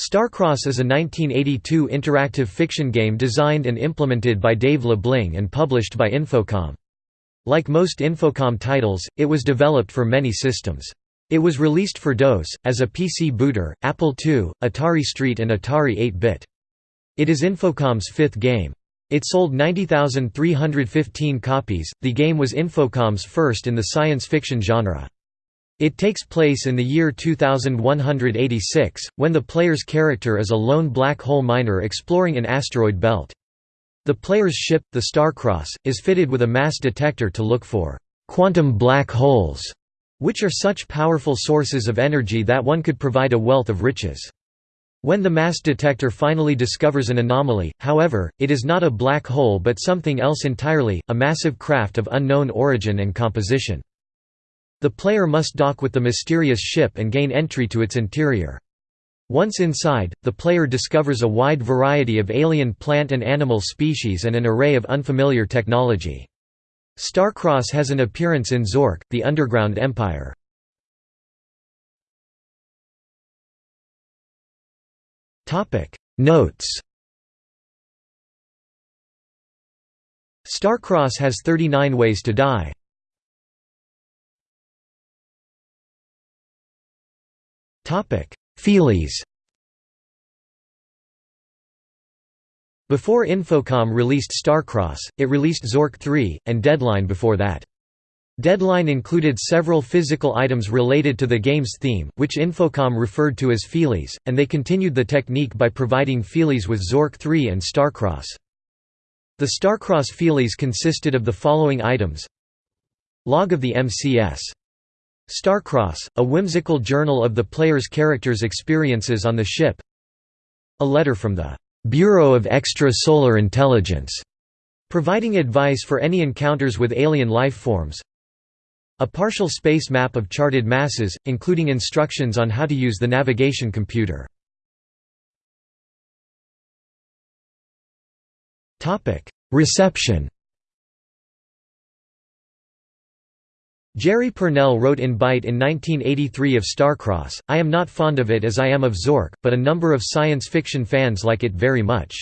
Starcross is a 1982 interactive fiction game designed and implemented by Dave Lebling and published by Infocom. Like most Infocom titles, it was developed for many systems. It was released for DOS, as a PC booter, Apple II, Atari ST and Atari 8-bit. It is Infocom's fifth game. It sold 90,315 copies. The game was Infocom's first in the science fiction genre. It takes place in the year 2186, when the player's character is a lone black hole miner exploring an asteroid belt. The player's ship, the Starcross, is fitted with a mass detector to look for «quantum black holes», which are such powerful sources of energy that one could provide a wealth of riches. When the mass detector finally discovers an anomaly, however, it is not a black hole but something else entirely, a massive craft of unknown origin and composition. The player must dock with the mysterious ship and gain entry to its interior. Once inside, the player discovers a wide variety of alien plant and animal species and an array of unfamiliar technology. Starcross has an appearance in Zork, the Underground Empire. Notes Starcross has 39 ways to die. Feelies Before Infocom released Starcross, it released Zork 3, and Deadline before that. Deadline included several physical items related to the game's theme, which Infocom referred to as feelies, and they continued the technique by providing feelies with Zork 3 and Starcross. The Starcross feelies consisted of the following items Log of the MCS Starcross, a whimsical journal of the player's character's experiences on the ship. A letter from the «Bureau of Extra-Solar Intelligence», providing advice for any encounters with alien life forms. A partial space map of charted masses, including instructions on how to use the navigation computer. Reception Jerry Pournelle wrote in Byte in 1983 of Starcross, I am not fond of it as I am of Zork, but a number of science fiction fans like it very much.